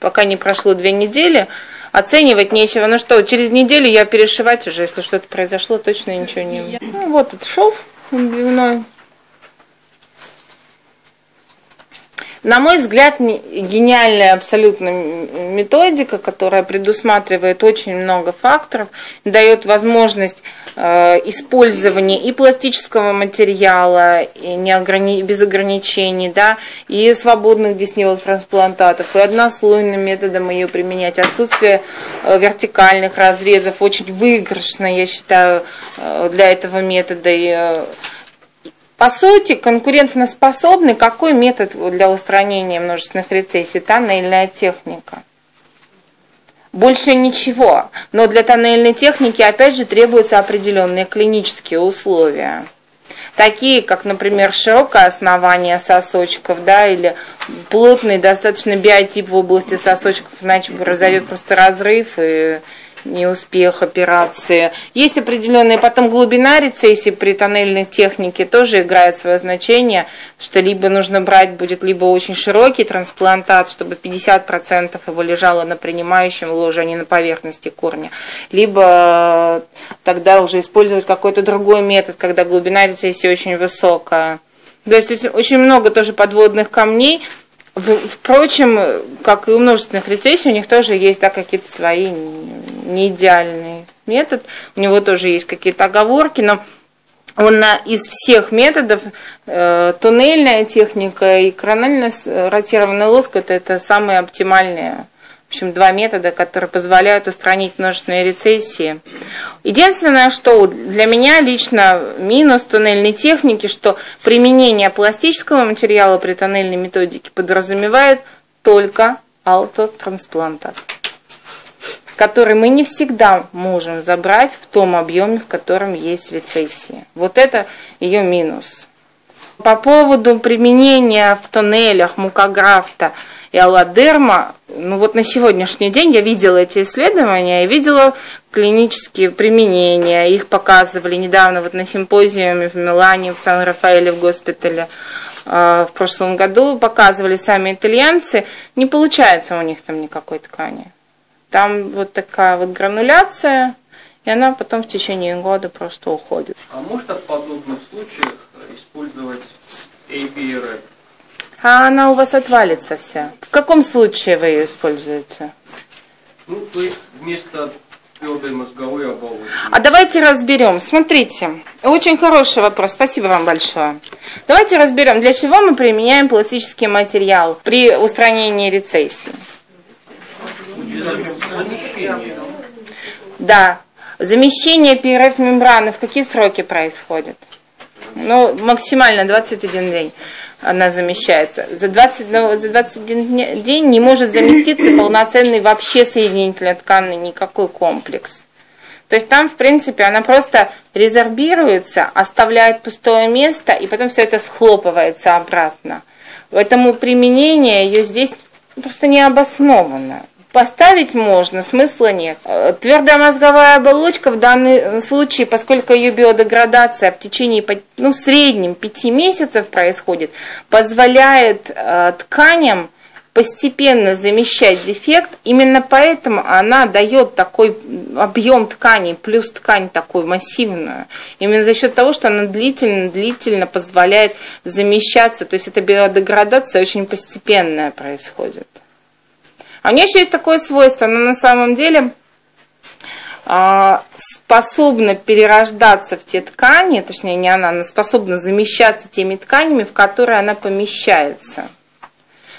пока не прошло две недели, оценивать нечего. Ну что, через неделю я перешивать уже, если что-то произошло, точно ничего не... Ну, вот этот шов дневной. На мой взгляд, гениальная абсолютно методика, которая предусматривает очень много факторов, дает возможность э, использования и пластического материала, и не ограни... без ограничений, да, и свободных десневых трансплантатов, и однослойным методом ее применять. Отсутствие э, вертикальных разрезов очень выигрышно, я считаю, э, для этого метода. И, по сути, конкурентоспособный какой метод для устранения множественных рецессий? Тоннельная техника. Больше ничего. Но для тоннельной техники, опять же, требуются определенные клинические условия. Такие, как, например, широкое основание сосочков, да, или плотный достаточно биотип в области сосочков, иначе произойдет просто разрыв и неуспех операции. Есть определенная потом глубина рецессии при тоннельной технике, тоже играет свое значение, что либо нужно брать будет либо очень широкий трансплантат, чтобы 50% его лежало на принимающем ложе, а не на поверхности корня, либо тогда уже использовать какой-то другой метод, когда глубина рецессии очень высокая. То есть очень много тоже подводных камней, Впрочем, как и у множественных рецессий, у них тоже есть да, какие-то свои не идеальный метод. У него тоже есть какие-то оговорки, но он на, из всех методов, э, туннельная техника и коронально ротированный лоск, это, это самые оптимальные в общем, два метода, которые позволяют устранить множественные рецессии. Единственное, что для меня лично минус туннельной техники, что применение пластического материала при тоннельной методике подразумевает только аутотрансплантат который мы не всегда можем забрать в том объеме, в котором есть рецессия. Вот это ее минус. По поводу применения в тоннелях мукографта и аллодерма, ну вот на сегодняшний день я видела эти исследования, я видела клинические применения, их показывали недавно вот на симпозиуме в Милане, в Сан-Рафаэле, в госпитале э, в прошлом году, показывали сами итальянцы, не получается у них там никакой ткани. Там вот такая вот грануляция, и она потом в течение года просто уходит. А можно в подобных случаях использовать ABRF? А она у вас отвалится вся. В каком случае вы ее используете? Ну, то есть вместо твердой мозговой оболочки. А давайте разберем. Смотрите, очень хороший вопрос. Спасибо вам большое. Давайте разберем, для чего мы применяем пластический материал при устранении рецессии. Да. Замещение ПРФ-мембраны в какие сроки происходит? Ну, максимально 21 день она замещается. За, 20, ну, за 21 день не может заместиться полноценный вообще соединительно тканный никакой комплекс. То есть там, в принципе, она просто резорбируется, оставляет пустое место, и потом все это схлопывается обратно. Поэтому применение ее здесь просто не обосновано. Поставить можно, смысла нет. Э, твердая мозговая оболочка в данном случае, поскольку ее биодеградация в течение, ну, в среднем 5 месяцев происходит, позволяет э, тканям постепенно замещать дефект. Именно поэтому она дает такой объем ткани, плюс ткань такую массивную. Именно за счет того, что она длительно-длительно позволяет замещаться. То есть эта биодеградация очень постепенная происходит. А у нее еще есть такое свойство, она на самом деле а, способна перерождаться в те ткани, точнее не она, она способна замещаться теми тканями, в которые она помещается.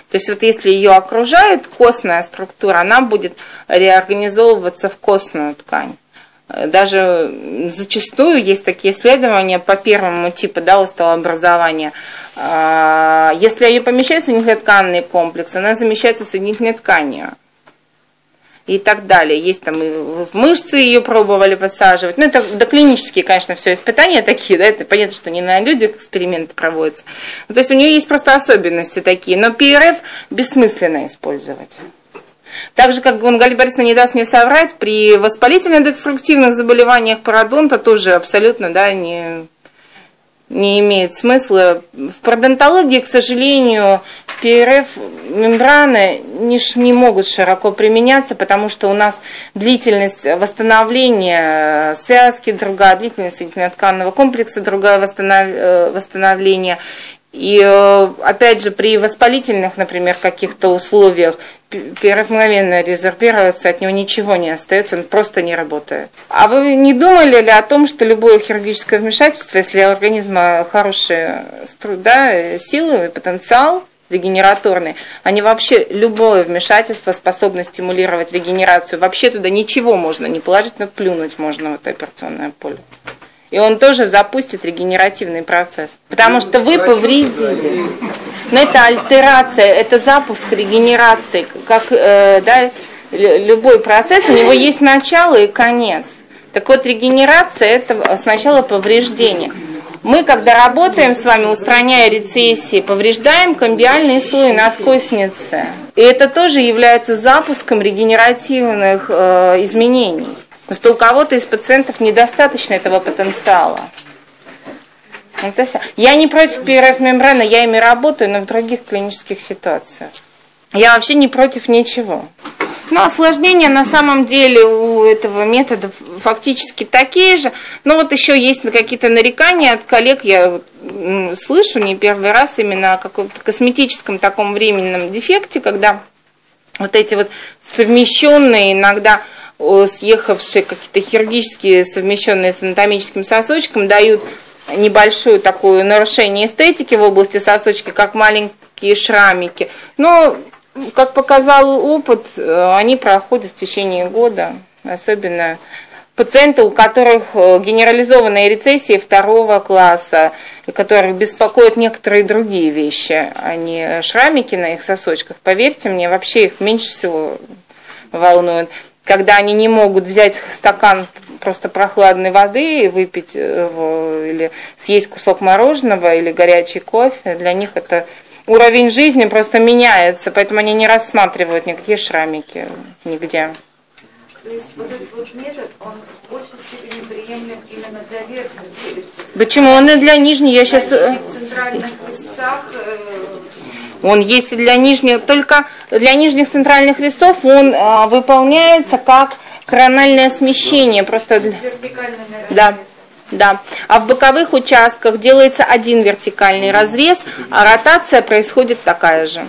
То есть вот если ее окружает костная структура, она будет реорганизовываться в костную ткань. Даже зачастую есть такие исследования по первому типу да, остеообразования. А, если ее помещают в соединительно-тканный комплекс, она замещается соединительной тканью. И так далее. Есть там и в мышцы ее пробовали подсаживать. Ну, это доклинические, конечно, все испытания такие, да, это понятно, что не на людях эксперименты проводятся. Ну, то есть у нее есть просто особенности такие. Но ПРФ бессмысленно использовать. Так же, как Галина Борисовна не даст мне соврать, при воспалительно-деструктивных заболеваниях пародонта тоже абсолютно да, не, не имеет смысла. В пародонтологии, к сожалению, ПРФ мембраны не, не могут широко применяться, потому что у нас длительность восстановления связки другая, длительность тканного комплекса другая восстанов, э, восстановление. И э, опять же, при воспалительных, например, каких-то условиях мгновенно резервируется, от него ничего не остается, он просто не работает. А вы не думали ли о том, что любое хирургическое вмешательство, если у организма хорошие да, силы и потенциал, регенераторные, они вообще, любое вмешательство способно стимулировать регенерацию. Вообще туда ничего можно не положить, но плюнуть можно в это операционное поле. И он тоже запустит регенеративный процесс. Потому что вы повредили. Но это альтерация, это запуск регенерации. Как э, да, любой процесс, у него есть начало и конец. Так вот, регенерация это сначала повреждение. Мы, когда работаем с вами, устраняя рецессии, повреждаем комбиальные слои надкосницы. И это тоже является запуском регенеративных э, изменений. Просто у кого-то из пациентов недостаточно этого потенциала. Я не против ПРФ мембраны, я ими работаю, но в других клинических ситуациях. Я вообще не против ничего. Но осложнения на самом деле у этого метода фактически такие же. Но вот еще есть какие-то нарекания от коллег, я слышу не первый раз именно о каком-то косметическом таком временном дефекте, когда вот эти вот совмещенные иногда съехавшие какие-то хирургические, совмещенные с анатомическим сосочком, дают небольшое такое нарушение эстетики в области сосочки, как маленькие шрамики. Но как показал опыт, э, они проходят в течение года, особенно пациенты, у которых э, генерализованные рецессии второго класса, и которых беспокоят некоторые другие вещи, а не шрамики на их сосочках. Поверьте мне, вообще их меньше всего волнует. Когда они не могут взять стакан просто прохладной воды и выпить его, или съесть кусок мороженого или горячий кофе, для них это уровень жизни просто меняется, поэтому они не рассматривают никакие шрамики нигде. То есть вот этот вот метод, он в большей степени приемлем именно для верхней челюсти. Почему? Он и для нижней, я сейчас... Э, в центральных листцах... Э, он есть и для нижних, только для нижних центральных листов он а, выполняется как корональное смещение. Просто... Вертикальное Да. Да. А в боковых участках делается один вертикальный разрез, а ротация происходит такая же.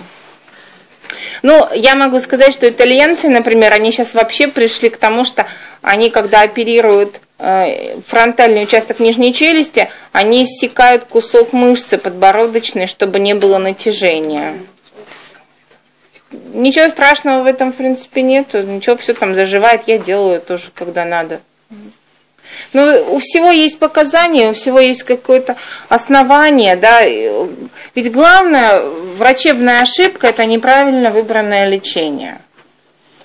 Ну, я могу сказать, что итальянцы, например, они сейчас вообще пришли к тому, что они, когда оперируют э, фронтальный участок нижней челюсти, они иссекают кусок мышцы подбородочной, чтобы не было натяжения. Ничего страшного в этом, в принципе, нет. Ничего, все там заживает. Я делаю тоже, когда надо. Но ну, у всего есть показания, у всего есть какое-то основание, да. Ведь главное, врачебная ошибка – это неправильно выбранное лечение.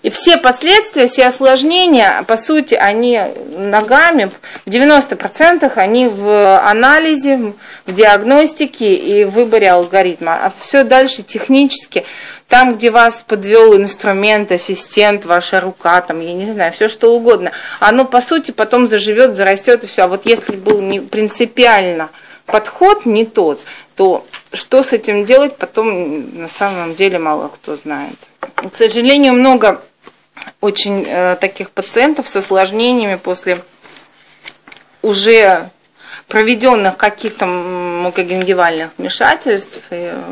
И все последствия, все осложнения, по сути, они ногами, в 90% они в анализе, в диагностике и в выборе алгоритма. А все дальше технически там, где вас подвел инструмент, ассистент, ваша рука, там, я не знаю, все что угодно, оно по сути потом заживет, зарастет и все. А вот если был не принципиально подход не тот, то что с этим делать, потом на самом деле мало кто знает. К сожалению, много очень э, таких пациентов с осложнениями после уже проведенных каких-то мукогенгивальных вмешательств. И, э,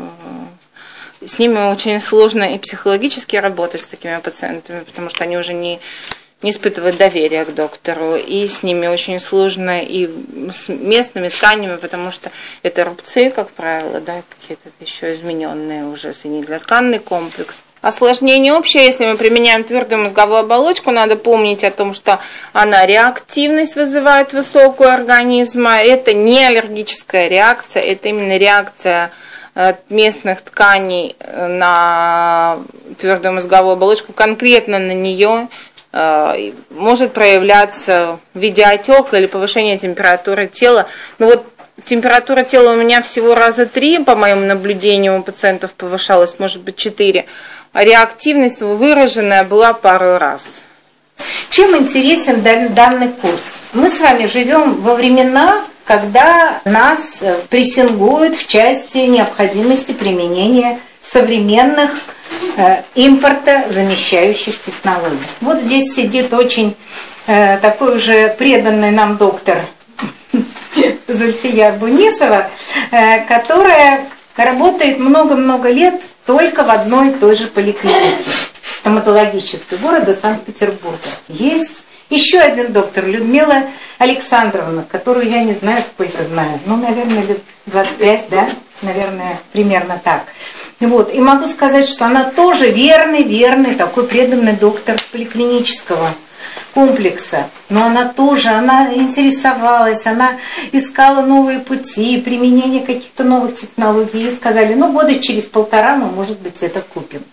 с ними очень сложно и психологически работать с такими пациентами, потому что они уже не, не испытывают доверия к доктору, и с ними очень сложно и с местными тканями, потому что это рубцы, как правило, да, какие-то еще измененные уже соединительно-тканный комплекс. Осложнение общее, если мы применяем твердую мозговую оболочку, надо помнить о том, что она реактивность вызывает высокую организма. Это не аллергическая реакция, это именно реакция местных тканей э, на твердую мозговую оболочку, конкретно на нее э, может проявляться в виде отека или повышения температуры тела. Но вот температура тела у меня всего раза три, по моему наблюдению, у пациентов повышалась, может быть, четыре. Реактивность выраженная была пару раз. Чем интересен данный курс? Мы с вами живем во времена, когда нас э, прессингуют в части необходимости применения современных э, импорта замещающих технологий. Вот здесь сидит очень э, такой уже преданный нам доктор Зульфия Бунисова, э, которая работает много-много лет только в одной и той же поликлинике стоматологической города Санкт-Петербурга. Есть еще один доктор, Людмила Александровна, которую я не знаю, сколько знаю, ну, наверное, лет 25, да, наверное, примерно так. Вот. И могу сказать, что она тоже верный, верный, такой преданный доктор поликлинического комплекса. Но она тоже, она интересовалась, она искала новые пути, применение каких-то новых технологий. И сказали, ну, года через полтора мы, может быть, это купим.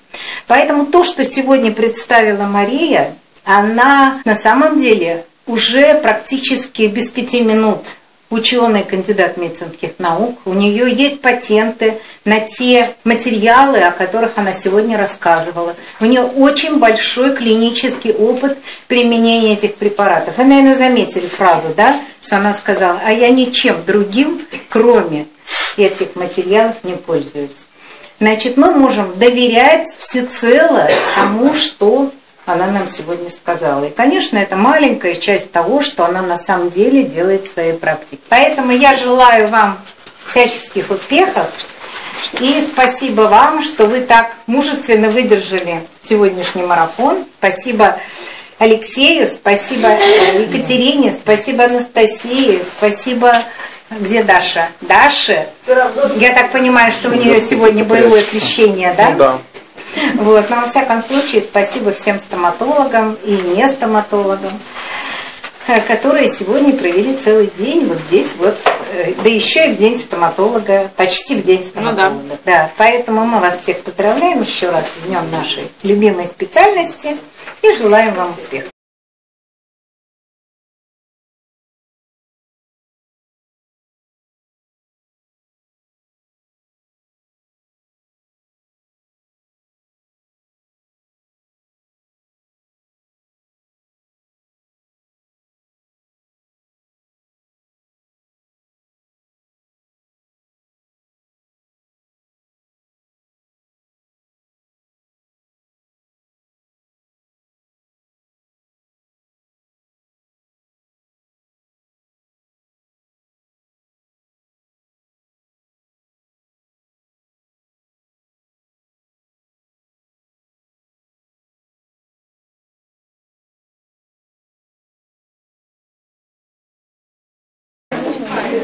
Поэтому то, что сегодня представила Мария, она на самом деле уже практически без пяти минут ученый, кандидат медицинских наук. У нее есть патенты на те материалы, о которых она сегодня рассказывала. У нее очень большой клинический опыт применения этих препаратов. Вы, наверное, заметили фразу, да, что она сказала, а я ничем другим, кроме этих материалов, не пользуюсь. Значит, мы можем доверять всецело тому, что она нам сегодня сказала. И, конечно, это маленькая часть того, что она на самом деле делает в своей практике. Поэтому я желаю вам всяческих успехов. И спасибо вам, что вы так мужественно выдержали сегодняшний марафон. Спасибо Алексею, спасибо Екатерине, спасибо Анастасии, спасибо... Где Даша? Даша? Я так понимаю, что у нее сегодня боевое освещение, да? Ну да. Вот. Но во всяком случае, спасибо всем стоматологам и не стоматологам, э, которые сегодня провели целый день вот здесь вот, э, да еще и в день стоматолога, почти в день стоматолога. Ну, да. да. Поэтому мы вас всех поздравляем еще раз с днем нашей любимой специальности и желаем вам успехов.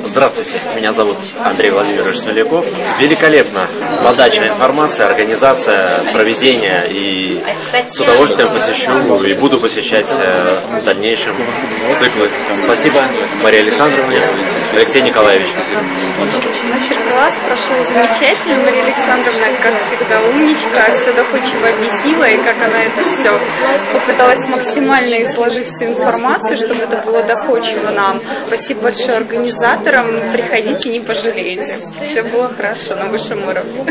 Здравствуйте, меня зовут Андрей Владимирович Смоляков. Великолепно подача информации, организация, проведение и с удовольствием посещу и буду посещать э, в дальнейшем циклы. Спасибо Марии Александровне, Алексей Николаевич. Мастер-класс прошел замечательно. Мария Александровна, как всегда, умничка, все доходчиво объяснила, и как она это все попыталась максимально изложить всю информацию, чтобы это было доходчиво нам. Спасибо большое организаторам. Приходите, не пожалеете. Все было хорошо на высшем уровне.